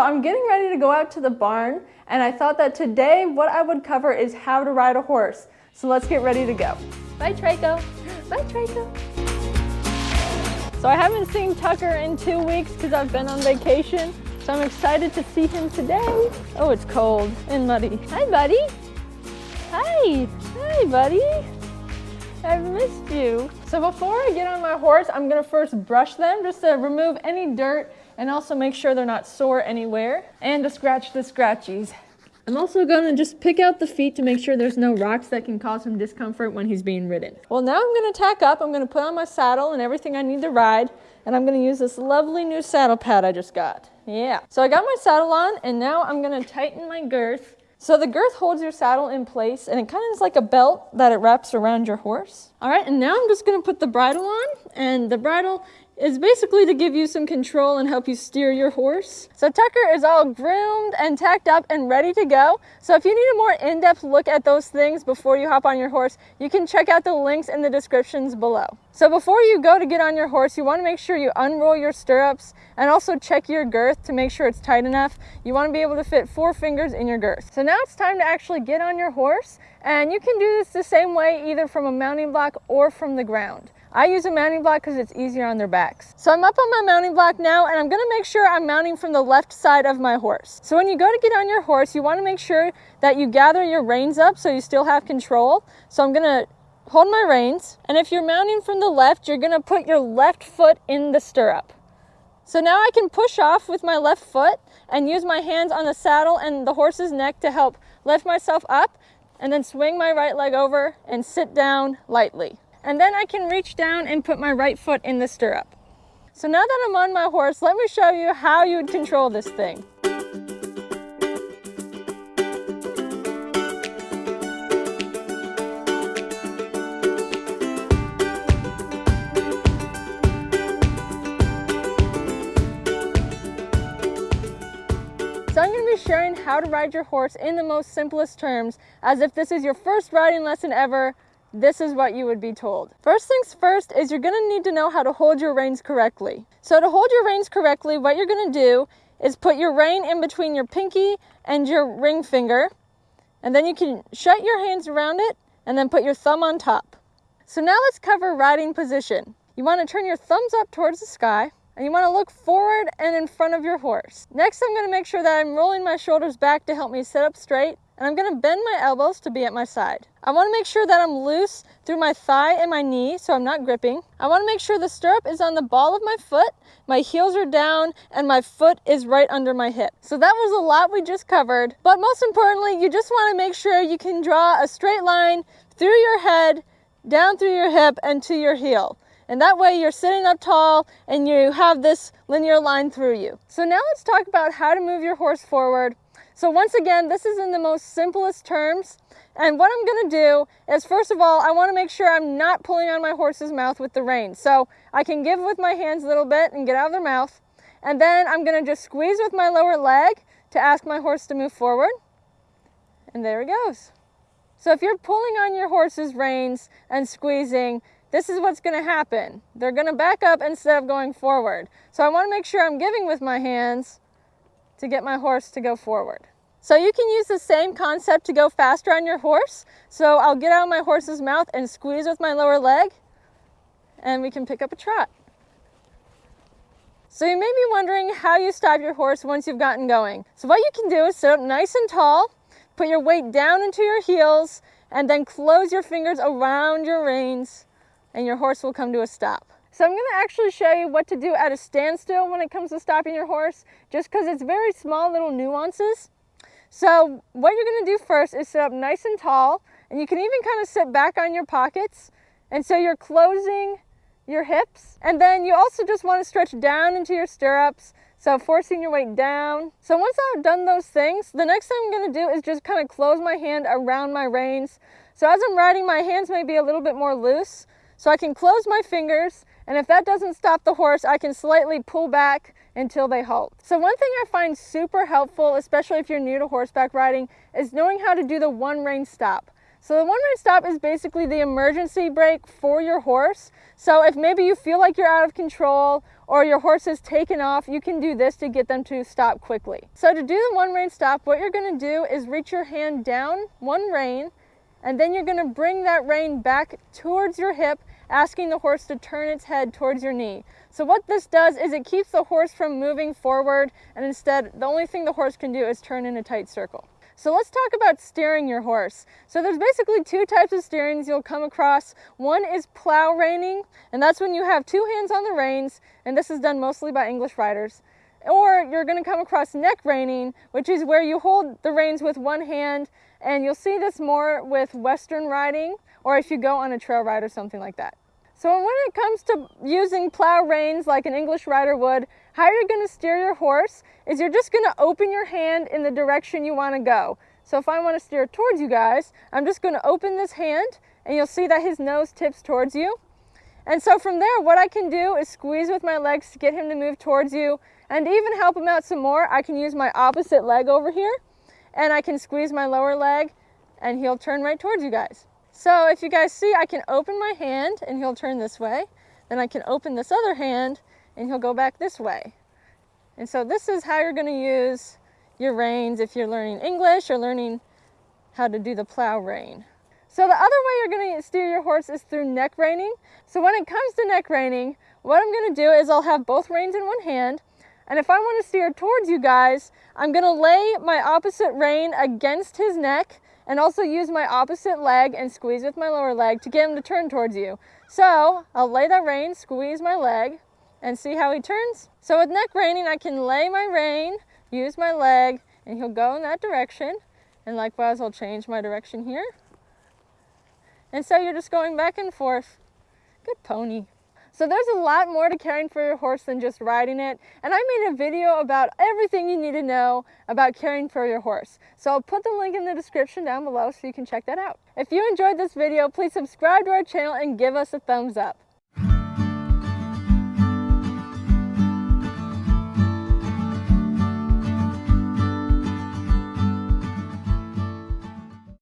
I'm getting ready to go out to the barn and I thought that today what I would cover is how to ride a horse. So let's get ready to go. Bye Traco. Bye Traco. So I haven't seen Tucker in two weeks because I've been on vacation. So I'm excited to see him today. Oh, it's cold and muddy. Hi, buddy. Hi. Hi, buddy. I've missed you. So before I get on my horse, I'm gonna first brush them just to remove any dirt and also make sure they're not sore anywhere and to scratch the scratchies. I'm also gonna just pick out the feet to make sure there's no rocks that can cause him discomfort when he's being ridden. Well, now I'm gonna tack up. I'm gonna put on my saddle and everything I need to ride, and I'm gonna use this lovely new saddle pad I just got. Yeah. So I got my saddle on, and now I'm gonna tighten my girth so the girth holds your saddle in place and it kind of is like a belt that it wraps around your horse. All right, and now I'm just gonna put the bridle on and the bridle is basically to give you some control and help you steer your horse. So Tucker is all groomed and tacked up and ready to go. So if you need a more in-depth look at those things before you hop on your horse, you can check out the links in the descriptions below. So before you go to get on your horse, you wanna make sure you unroll your stirrups and also check your girth to make sure it's tight enough. You wanna be able to fit four fingers in your girth. So now it's time to actually get on your horse and you can do this the same way either from a mounting block or from the ground. I use a mounting block because it's easier on their backs. So I'm up on my mounting block now and I'm gonna make sure I'm mounting from the left side of my horse. So when you go to get on your horse, you wanna make sure that you gather your reins up so you still have control. So I'm gonna hold my reins. And if you're mounting from the left, you're gonna put your left foot in the stirrup. So now I can push off with my left foot and use my hands on the saddle and the horse's neck to help lift myself up and then swing my right leg over and sit down lightly. And then I can reach down and put my right foot in the stirrup. So now that I'm on my horse, let me show you how you would control this thing. So I'm going to be sharing how to ride your horse in the most simplest terms, as if this is your first riding lesson ever, this is what you would be told. First things first is you're gonna need to know how to hold your reins correctly. So to hold your reins correctly, what you're gonna do is put your rein in between your pinky and your ring finger, and then you can shut your hands around it and then put your thumb on top. So now let's cover riding position. You wanna turn your thumbs up towards the sky, and you wanna look forward and in front of your horse. Next, I'm gonna make sure that I'm rolling my shoulders back to help me sit up straight and I'm gonna bend my elbows to be at my side. I wanna make sure that I'm loose through my thigh and my knee so I'm not gripping. I wanna make sure the stirrup is on the ball of my foot, my heels are down, and my foot is right under my hip. So that was a lot we just covered, but most importantly, you just wanna make sure you can draw a straight line through your head, down through your hip, and to your heel. And that way you're sitting up tall and you have this linear line through you. So now let's talk about how to move your horse forward so once again, this is in the most simplest terms. And what I'm gonna do is first of all, I wanna make sure I'm not pulling on my horse's mouth with the reins. So I can give with my hands a little bit and get out of their mouth. And then I'm gonna just squeeze with my lower leg to ask my horse to move forward. And there he goes. So if you're pulling on your horse's reins and squeezing, this is what's gonna happen. They're gonna back up instead of going forward. So I wanna make sure I'm giving with my hands to get my horse to go forward. So you can use the same concept to go faster on your horse. So I'll get out of my horse's mouth and squeeze with my lower leg and we can pick up a trot. So you may be wondering how you stop your horse once you've gotten going. So what you can do is sit up nice and tall, put your weight down into your heels, and then close your fingers around your reins and your horse will come to a stop. So I'm gonna actually show you what to do at a standstill when it comes to stopping your horse, just because it's very small little nuances. So what you're gonna do first is sit up nice and tall, and you can even kind of sit back on your pockets. And so you're closing your hips. And then you also just wanna stretch down into your stirrups, so forcing your weight down. So once I've done those things, the next thing I'm gonna do is just kind of close my hand around my reins. So as I'm riding, my hands may be a little bit more loose. So I can close my fingers, and if that doesn't stop the horse, I can slightly pull back until they halt. So one thing I find super helpful, especially if you're new to horseback riding, is knowing how to do the one rein stop. So the one rein stop is basically the emergency brake for your horse. So if maybe you feel like you're out of control or your horse is taken off, you can do this to get them to stop quickly. So to do the one rein stop, what you're gonna do is reach your hand down one rein, and then you're gonna bring that rein back towards your hip, asking the horse to turn its head towards your knee. So what this does is it keeps the horse from moving forward, and instead, the only thing the horse can do is turn in a tight circle. So let's talk about steering your horse. So there's basically two types of steerings you'll come across. One is plow reining, and that's when you have two hands on the reins, and this is done mostly by English riders. Or you're gonna come across neck reining, which is where you hold the reins with one hand, and you'll see this more with Western riding, or if you go on a trail ride or something like that. So when it comes to using plow reins like an English rider would, how you're gonna steer your horse is you're just gonna open your hand in the direction you wanna go. So if I wanna steer towards you guys, I'm just gonna open this hand and you'll see that his nose tips towards you. And so from there, what I can do is squeeze with my legs to get him to move towards you and even help him out some more. I can use my opposite leg over here and I can squeeze my lower leg and he'll turn right towards you guys. So if you guys see, I can open my hand and he'll turn this way. Then I can open this other hand and he'll go back this way. And so this is how you're gonna use your reins if you're learning English or learning how to do the plow rein. So the other way you're gonna steer your horse is through neck reining. So when it comes to neck reining, what I'm gonna do is I'll have both reins in one hand and if I wanna steer towards you guys, I'm gonna lay my opposite rein against his neck and also use my opposite leg and squeeze with my lower leg to get him to turn towards you. So I'll lay that rein, squeeze my leg, and see how he turns. So with neck reining, I can lay my rein, use my leg, and he'll go in that direction. And likewise, I'll change my direction here. And so you're just going back and forth. Good pony. So there's a lot more to caring for your horse than just riding it. And I made a video about everything you need to know about caring for your horse. So I'll put the link in the description down below so you can check that out. If you enjoyed this video, please subscribe to our channel and give us a thumbs up.